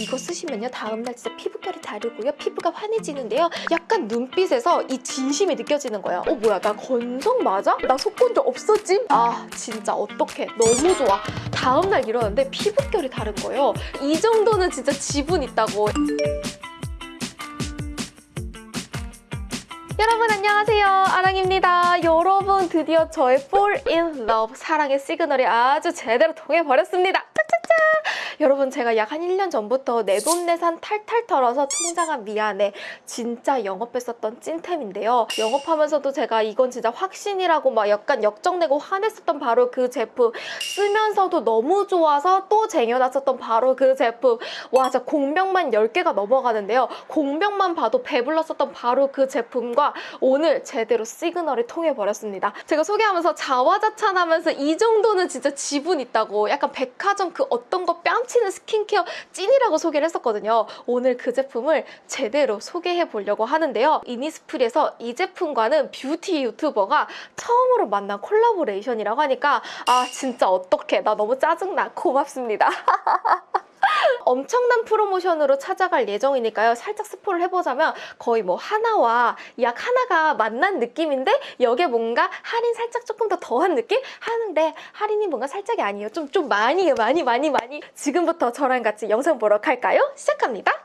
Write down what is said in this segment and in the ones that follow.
이거 쓰시면요. 다음날 진짜 피부결이 다르고요. 피부가 환해지는데요. 약간 눈빛에서 이 진심이 느껴지는 거예요. 어 뭐야 나 건성 맞아? 나 속건조 없어짐? 아 진짜 어떡해. 너무 좋아. 다음날 일어났는데 피부결이 다른 거예요. 이 정도는 진짜 지분 있다고. 여러분 안녕하세요. 아랑입니다. 여러분 드디어 저의 Fall in Love 사랑의 시그널이 아주 제대로 통해버렸습니다 여러분 제가 약 한 1년 전부터 내돈내산 탈탈 털어서 통장아 미안해. 진짜 영업했었던 찐템인데요. 영업하면서도 제가 이건 진짜 확신이라고 막 약간 역정내고 화냈었던 바로 그 제품. 쓰면서도 너무 좋아서 또 쟁여놨었던 바로 그 제품. 와 진짜 공병만 10개가 넘어가는데요. 공병만 봐도 배불렀었던 바로 그 제품과 오늘 제대로 시그널이 통해버렸습니다. 제가 소개하면서 자화자찬하면서 이 정도는 진짜 지분 있다고 약간 백화점 그 어떤 거 뺨치는 스킨케어 찐이라고 소개를 했었거든요. 오늘 그 제품을 제대로 소개해 보려고 하는데요. 이니스프리에서 이 제품과는 뷰티 유튜버가 처음으로 만난 콜라보레이션이라고 하니까 아 진짜 어떡해. 나 너무 짜증나. 고맙습니다 엄청난 프로모션으로 찾아갈 예정이니까요. 살짝 스포를 해보자면 거의 뭐 하나와 약 하나가 만난 느낌인데 여기에 뭔가 할인 살짝 조금 더 더한 느낌? 하는데 할인이 뭔가 살짝이 아니에요. 좀, 좀 많이 많이 많이 많이 지금부터 저랑 같이 영상 보러 갈까요? 시작합니다.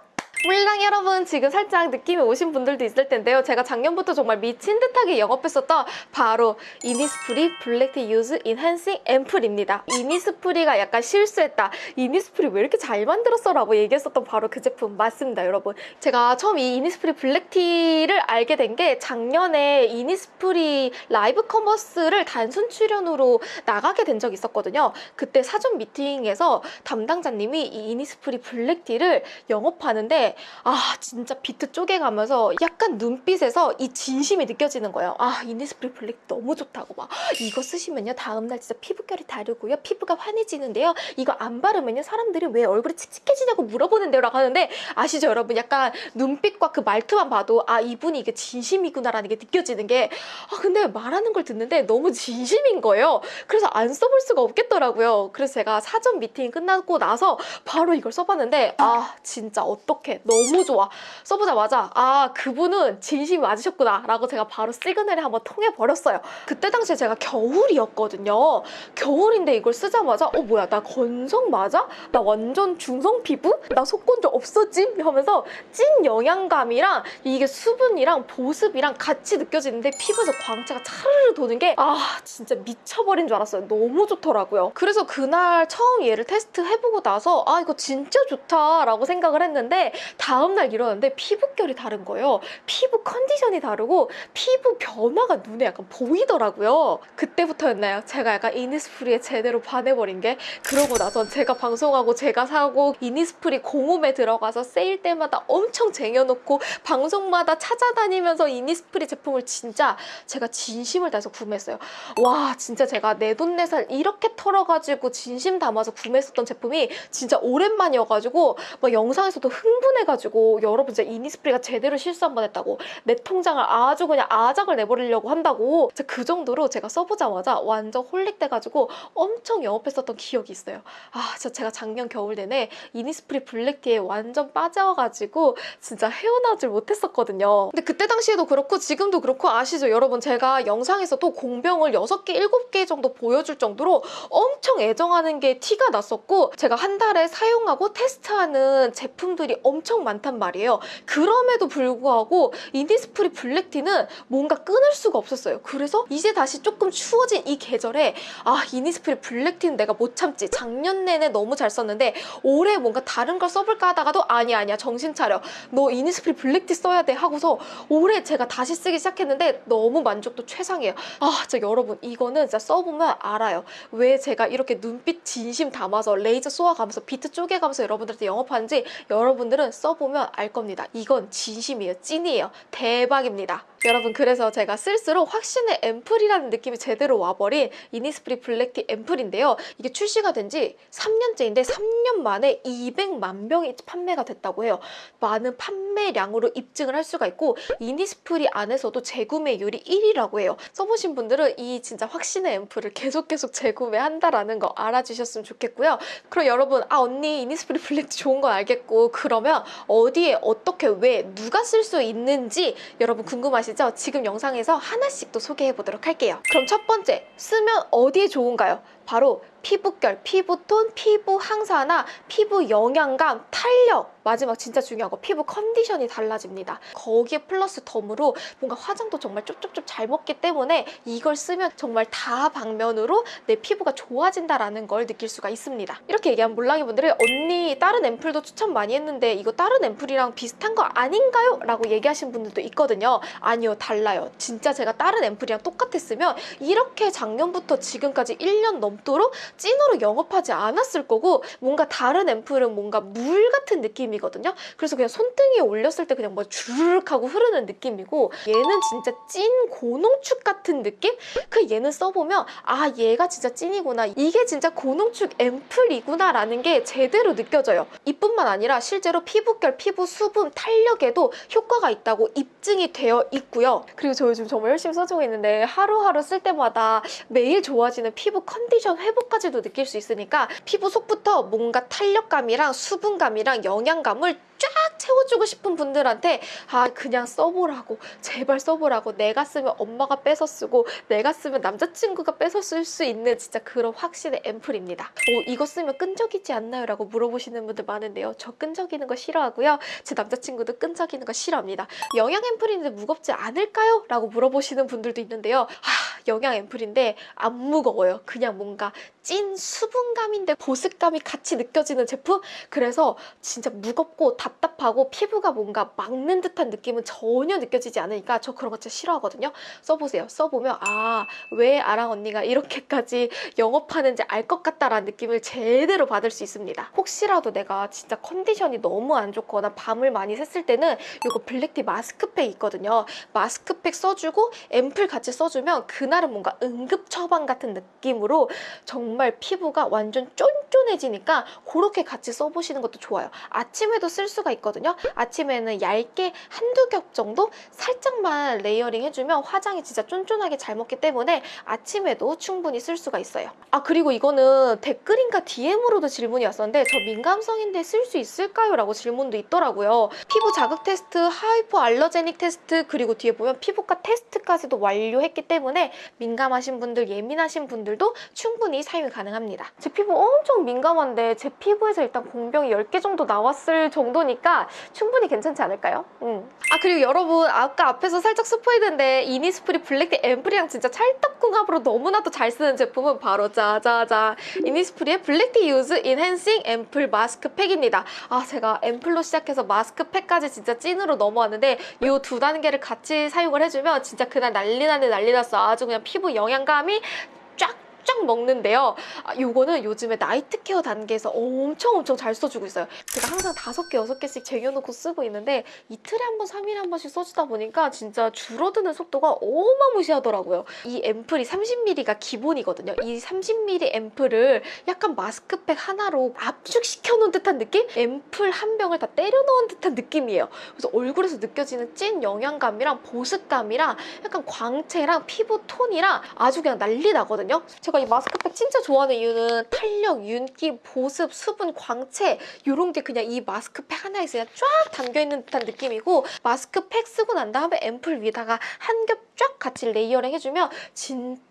몰랑 여러분 지금 살짝 느낌이 오신 분들도 있을 텐데요. 제가 작년부터 정말 미친 듯하게 영업했었던 바로 이니스프리 블랙티 유스 인핸싱 앰플입니다. 이니스프리가 약간 실수했다. 이니스프리 왜 이렇게 잘 만들었어? 라고 얘기했었던 바로 그 제품 맞습니다, 여러분. 제가 처음 이 이니스프리 블랙티를 알게 된 게 작년에 이니스프리 라이브 커머스를 단순 출연으로 나가게 된 적이 있었거든요. 그때 사전 미팅에서 담당자님이 이 이니스프리 블랙티를 영업하는데 아 진짜 비트 쪼개가면서 약간 눈빛에서 이 진심이 느껴지는 거예요. 아 이니스프리 블랙 너무 좋다고 막 이거 쓰시면요 다음날 진짜 피부결이 다르고요 피부가 환해지는데요. 이거 안 바르면요 사람들이 왜 얼굴이 칙칙해지냐고 물어보는데요 라고 하는데 아시죠 여러분 약간 눈빛과 그 말투만 봐도 아 이분이 이게 진심이구나라는 게 느껴지는 게 아 근데 말하는 걸 듣는데 너무 진심인 거예요. 그래서 안 써볼 수가 없겠더라고요. 그래서 제가 사전 미팅 끝나고 나서 바로 이걸 써봤는데 아 진짜 어떡해 너무 좋아 써보자마자 아 그분은 진심이 맞으셨구나 라고 제가 바로 시그널에 한번 통해버렸어요 그때 당시에 제가 겨울이었거든요 겨울인데 이걸 쓰자마자 어 뭐야 나 건성 맞아? 나 완전 중성 피부? 나 속건조 없어짐? 하면서 찐 영양감이랑 이게 수분이랑 보습이랑 같이 느껴지는데 피부에서 광채가 차르르 도는 게 아 진짜 미쳐버린 줄 알았어요 너무 좋더라고요 그래서 그날 처음 얘를 테스트 해보고 나서 아 이거 진짜 좋다 라고 생각을 했는데 다음날 일어났는데 피부결이 다른 거예요. 피부 컨디션이 다르고 피부 변화가 눈에 약간 보이더라고요. 그때부터였나요? 제가 약간 이니스프리에 제대로 반해버린 게 그러고 나선 제가 방송하고 제가 사고 이니스프리 공홈에 들어가서 세일 때마다 엄청 쟁여놓고 방송마다 찾아다니면서 이니스프리 제품을 진짜 제가 진심을 다해서 구매했어요. 와 진짜 제가 내 돈 내산 이렇게 털어가지고 진심 담아서 구매했었던 제품이 진짜 오랜만이어가지고 막 영상에서도 흥분 해가지고 여러분 진짜 이니스프리가 제대로 실수 한 번 했다고 내 통장을 아주 그냥 아작을 내버리려고 한다고 그 정도로 제가 써보자마자 완전 holic돼가지고 엄청 영업했었던 기억이 있어요. 아 진짜 제가 작년 겨울 내내 이니스프리 블랙티에 완전 빠져가지고 진짜 헤어나질 못했었거든요. 근데 그때 당시에도 그렇고 지금도 그렇고 아시죠 여러분 제가 영상에서도 공병을 6개, 7개 정도 보여줄 정도로 엄청 애정하는 게 티가 났었고 제가 한 달에 사용하고 테스트하는 제품들이 엄청 많단 말이에요. 그럼에도 불구하고 이니스프리 블랙티는 뭔가 끊을 수가 없었어요. 그래서 이제 다시 조금 추워진 이 계절에 아 이니스프리 black tea는 내가 못 참지. 작년 내내 너무 잘 썼는데 올해 뭔가 다른 걸 써볼까 하다가도 아니야 아니야 정신 차려. 너 이니스프리 black tea 써야 돼 하고서 올해 제가 다시 쓰기 시작했는데 너무 만족도 최상이에요. 아 진짜 여러분 이거는 진짜 써보면 알아요. 왜 제가 이렇게 눈빛 진심 담아서 레이저 쏘아가면서 비트 쪼개가면서 여러분들한테 영업하는지 여러분들은 써보면 알 겁니다. 이건 진심이에요. 찐이에요. 대박입니다. 여러분 그래서 제가 쓸수록 확신의 앰플이라는 느낌이 제대로 와버린 이니스프리 black tea 앰플인데요. 이게 출시가 된 지 3년째인데 3년 만에 200만 병이 판매가 됐다고 해요. 많은 판매량으로 입증을 할 수가 있고 이니스프리 안에서도 재구매율이 1위라고 해요. 써보신 분들은 이 진짜 확신의 앰플을 계속 계속 재구매한다라는 거 알아주셨으면 좋겠고요. 그럼 여러분 아 언니 이니스프리 black tea 좋은 건 알겠고 그러면 어디에 어떻게 왜 누가 쓸 수 있는지 여러분 궁금하시죠? 지금 영상에서 하나씩 또 소개해 보도록 할게요. 그럼 첫 번째 쓰면 어디에 좋은가요? 바로 피부결, 피부톤, 피부 항산화, 피부 영양감, 탄력 마지막 진짜 중요한 거 피부 컨디션이 달라집니다. 거기에 플러스 덤으로 뭔가 화장도 정말 쪽쪽쪽 잘 먹기 때문에 이걸 쓰면 정말 다 방면으로 내 피부가 좋아진다라는 걸 느낄 수가 있습니다. 이렇게 얘기하면 몰랑이 분들이 언니 다른 앰플도 추천 많이 했는데 이거 다른 앰플이랑 비슷한 거 아닌가요? 라고 얘기하신 분들도 있거든요. 아니요 달라요. 진짜 제가 다른 앰플이랑 똑같았으면 이렇게 작년부터 지금까지 1년 넘도록 찐으로 영업하지 않았을 거고 뭔가 다른 앰플은 뭔가 물 같은 느낌이거든요. 그래서 그냥 손등에 올렸을 때 그냥 뭐 주르륵 하고 흐르는 느낌이고 얘는 진짜 찐 고농축 같은 느낌? 그 얘는 써보면 아 얘가 진짜 찐이구나 이게 진짜 고농축 앰플이구나 라는 게 제대로 느껴져요. 이뿐만 아니라 실제로 피부결, 피부 수분, 탄력에도 효과가 있다고 입증이 되어 있고요. 그리고 저 요즘 정말 열심히 써주고 있는데 하루하루 쓸 때마다 매일 좋아지는 피부 컨디션 회복까지도 느낄 수 있으니까 피부 속부터 뭔가 탄력감이랑 수분감이랑 영양감을 쫙 채워주고 싶은 분들한테 아 그냥 써보라고 제발 써보라고 내가 쓰면 엄마가 뺏어 쓰고 내가 쓰면 남자친구가 뺏어 쓸 수 있는 진짜 그런 확신의 앰플입니다. 어, 이거 쓰면 끈적이지 않나요? 라고 물어보시는 분들 많은데요. 저 끈적이는 거 싫어하고요. 제 남자친구도 끈적이는 거 싫어합니다. 영양 앰플인데 무겁지 않을까요? 라고 물어보시는 분들도 있는데요. 아, 영양 앰플인데 안 무거워요. 그냥 뭔가 뭔가 찐 수분감인데 보습감이 같이 느껴지는 제품? 그래서 진짜 무겁고 답답하고 피부가 뭔가 막는 듯한 느낌은 전혀 느껴지지 않으니까 저 그런 거 진짜 싫어하거든요. 써보세요. 써보면 아 왜 아랑 언니가 이렇게까지 영업하는지 알 것 같다라는 느낌을 제대로 받을 수 있습니다. 혹시라도 내가 진짜 컨디션이 너무 안 좋거나 밤을 많이 샜을 때는 이거 블랙티 마스크팩 있거든요. 마스크팩 써주고 앰플 같이 써주면 그날은 뭔가 응급 처방 같은 느낌으로 정말 피부가 완전 쫀쫀해지니까 그렇게 같이 써보시는 것도 좋아요. 아침에도 쓸 수가 있거든요. 아침에는 얇게 한두 겹 정도 살짝만 layering 해주면 화장이 진짜 쫀쫀하게 잘 먹기 때문에 아침에도 충분히 쓸 수가 있어요. 아 그리고 이거는 댓글인가 DM으로도 질문이 왔었는데 저 민감성인데 쓸 수 있을까요? 라고 질문도 있더라고요. 피부 자극 테스트, hypoallergenic 테스트 그리고 뒤에 보면 피부과 테스트까지도 완료했기 때문에 민감하신 분들, 예민하신 분들도 충분히 사용 이 가능합니다. 제 피부 엄청 민감한데 제 피부에서 일단 공병이 10개 정도 나왔을 정도니까 충분히 괜찮지 않을까요? 음. 아 그리고 여러분 아까 앞에서 살짝 스포했는데 이니스프리 black tea 앰플이랑 진짜 찰떡궁합으로 너무나도 잘 쓰는 제품은 바로 짜자자 이니스프리의 black tea youth enhancing 앰플 마스크팩입니다. 아 제가 앰플로 시작해서 마스크팩까지 진짜 찐으로 넘어왔는데 이 두 단계를 같이 사용을 해주면 진짜 그날 난리 나네 난리 났어. 아주 그냥 피부 영양감이 쫙쫙 먹는데요. 아, 요거는 요즘에 나이트 케어 단계에서 엄청 엄청 잘 써주고 있어요. 제가 항상 다섯 개, 여섯 개씩 쟁여놓고 쓰고 있는데 이틀에 한 번, 3일에 한 번씩 써주다 보니까 진짜 줄어드는 속도가 어마무시하더라고요. 이 앰플이 30ml가 기본이거든요. 이 30ml 앰플을 약간 마스크팩 하나로 압축시켜 놓은 듯한 느낌? 앰플 한 병을 다 때려 넣은 듯한 느낌이에요. 그래서 얼굴에서 느껴지는 찐 영양감이랑 보습감이랑 약간 광채랑 피부 톤이랑 아주 그냥 난리 나거든요. 제가 이 마스크팩 진짜 좋아하는 이유는 탄력, 윤기, 보습, 수분, 광채 이런 게 그냥 이 마스크팩 하나에 그냥 쫙 담겨있는 듯한 느낌이고 마스크팩 쓰고 난 다음에 앰플 위에다가 한 겹 쫙 같이 layering 해주면 진짜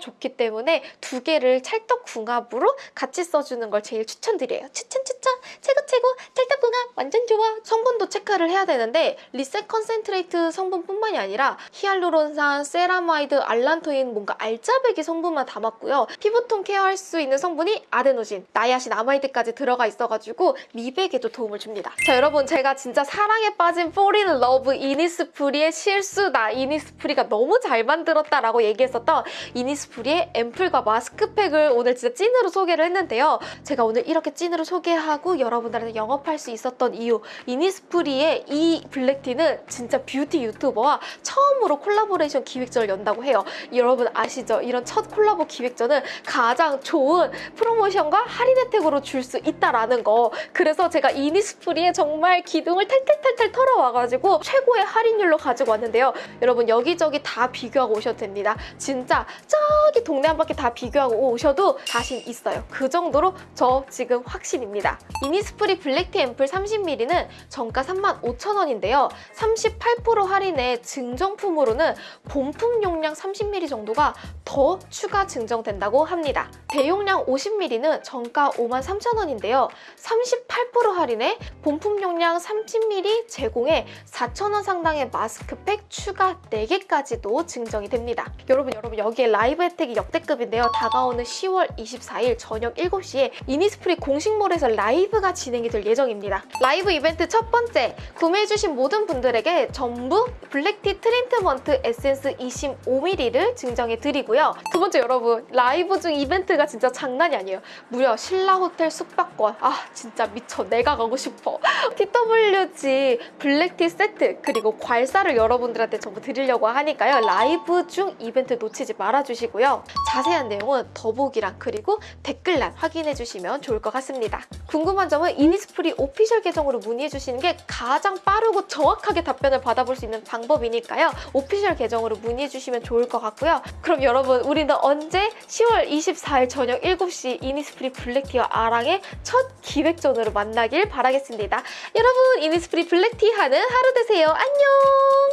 좋기 때문에 두 개를 찰떡궁합으로 같이 써주는 걸 제일 추천드려요. 추천 추천 최고 최고 찰떡궁합 완전 좋아. 성분도 체크를 해야 되는데 reset concentrate 성분뿐만이 아니라 히알루론산, 세라마이드, 알란토인 뭔가 알짜배기 성분만 담았고요. 피부톤 케어할 수 있는 성분이 아데노신, 나이아신아마이드까지 들어가 있어가지고 미백에도 도움을 줍니다. 자 여러분 제가 진짜 사랑에 빠진 fall in love 이니스프리의 실수다. 이니스프리가 너무 잘 만들었다라고 얘기했었던 이니스프리의 앰플과 마스크팩을 오늘 진짜 찐으로 소개를 했는데요. 제가 오늘 이렇게 찐으로 소개하고 여러분들한테 영업할 수 있었던 이유 이니스프리의 이 black tea는 진짜 뷰티 유튜버와 처음으로 콜라보레이션 기획전을 연다고 해요. 여러분 아시죠? 이런 첫 콜라보 기획전은 가장 좋은 프로모션과 할인 혜택으로 줄 수 있다라는 거. 그래서 제가 이니스프리에 정말 기둥을 탈탈탈탈 털어와가지고 최고의 할인율로 가지고 왔는데요. 여러분 여기저기 다 비교하고 오셔도 됩니다. 진짜 저기 동네 한 바퀴 다 비교하고 오셔도 자신 있어요. 그 정도로 저 지금 확신입니다. 이니스프리 블랙티 앰플 30ml는 정가 35,000원인데요. 38% 할인에 증정품으로는 본품 용량 30ml 정도가 더 추가 증정된다고 합니다. 대용량 50ml는 정가 53,000원인데요. 38% 할인에 본품 용량 30ml 제공에 4,000원 상당의 마스크팩 추가 4개까지도 증정이 됩니다. 여러분 여러분 여기에 라이브 혜택이 역대급인데요. 다가오는 10월 24일 저녁 7시에 이니스프리 공식몰에서 라이브가 진행이 될 예정입니다. 라이브 이벤트 첫 번째, 구매해주신 모든 분들에게 전부 black tea 트리트먼트 에센스 25ml를 증정해 드리고요. 두 번째 여러분, 라이브 중 이벤트가 진짜 장난이 아니에요. 무려 신라 호텔 숙박권. 아 진짜 미쳐. 내가 가고 싶어. TWG black tea 세트 그리고 괄사를 여러분들한테 전부 드리려고 하니까요. 라이브 중 이벤트 놓치지 말아주 시고요. 자세한 내용은 더보기란 그리고 댓글란 확인해 주시면 좋을 것 같습니다. 궁금한 점은 이니스프리 official 계정으로 문의해 주시는 게 가장 빠르고 정확하게 답변을 받아볼 수 있는 방법이니까요. official 계정으로 문의해 주시면 좋을 것 같고요. 그럼 여러분 우리는 언제 10월 24일 저녁 7시 이니스프리 black tea와 아랑의 첫 기획전으로 만나길 바라겠습니다. 여러분 이니스프리 블랙티 하는 하루 되세요. 안녕! 끝!